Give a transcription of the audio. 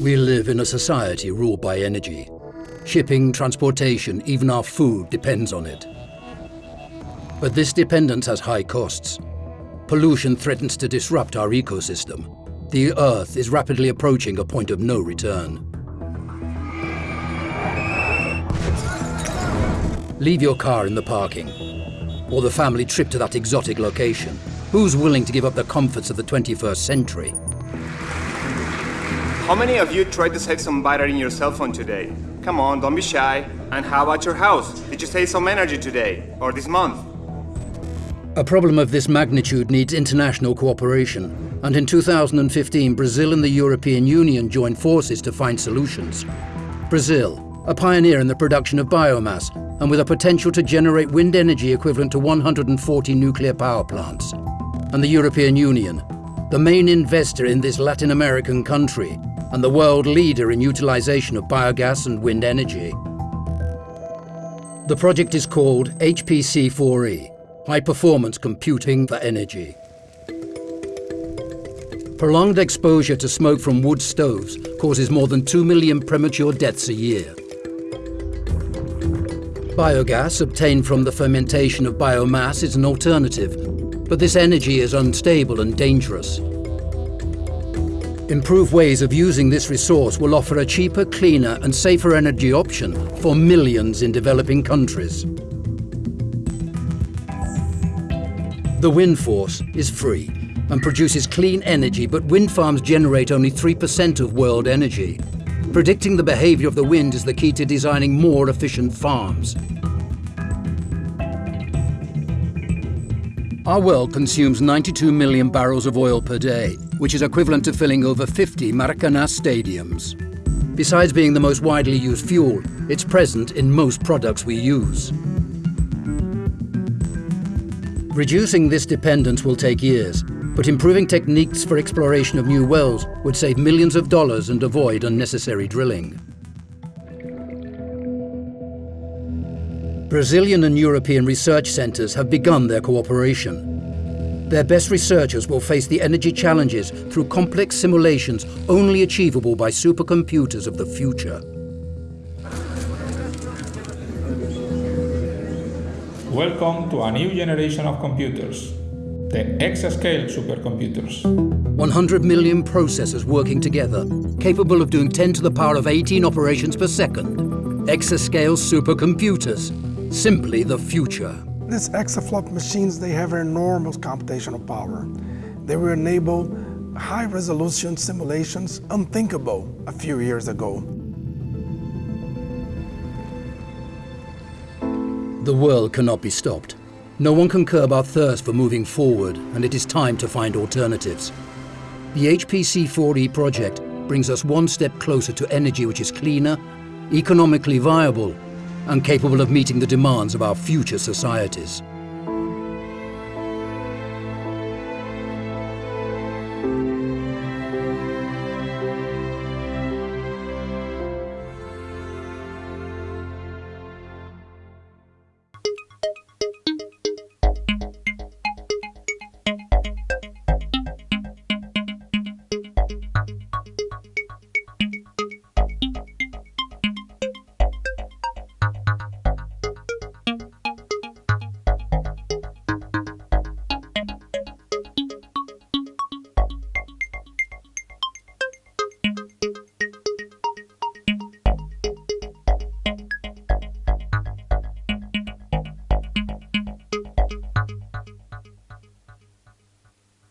We live in a society ruled by energy. Shipping, transportation, even our food depends on it. But this dependence has high costs. Pollution threatens to disrupt our ecosystem. The Earth is rapidly approaching a point of no return. Leave your car in the parking, or the family trip to that exotic location. Who's willing to give up the comforts of the 21st century? How many of you tried to save some battery in your cell phone today? Come on, don't be shy. And how about your house? Did you save some energy today? Or this month? A problem of this magnitude needs international cooperation, and in 2015 Brazil and the European Union joined forces to find solutions. Brazil, a pioneer in the production of biomass, and with a potential to generate wind energy equivalent to 140 nuclear power plants. And the European Union, the main investor in this Latin American country, and the world leader in utilization of biogas and wind energy. The project is called HPC4E, High Performance Computing for Energy. Prolonged exposure to smoke from wood stoves causes more than 2 million premature deaths a year. Biogas obtained from the fermentation of biomass is an alternative, but this energy is unstable and dangerous. Improved ways of using this resource will offer a cheaper, cleaner and safer energy option for millions in developing countries. The wind force is free and produces clean energy, but wind farms generate only 3% of world energy. Predicting the behavior of the wind is the key to designing more efficient farms. Our world consumes 92 million barrels of oil per day, which is equivalent to filling over 50 Maracanã stadiums. Besides being the most widely used fuel, it's present in most products we use. Reducing this dependence will take years, but improving techniques for exploration of new wells would save millions of dollars and avoid unnecessary drilling. Brazilian and European research centres have begun their cooperation. Their best researchers will face the energy challenges through complex simulations only achievable by supercomputers of the future. Welcome to a new generation of computers, the exascale supercomputers. 100 million processors working together, capable of doing 10 to the power of 18 operations per second. Exascale supercomputers, simply the future. These exaflop machines, they have enormous computational power. They will enable high-resolution simulations unthinkable a few years ago. The world cannot be stopped. No one can curb our thirst for moving forward, and it is time to find alternatives. The HPC4E project brings us one step closer to energy which is cleaner, economically viable, and capable of meeting the demands of our future societies.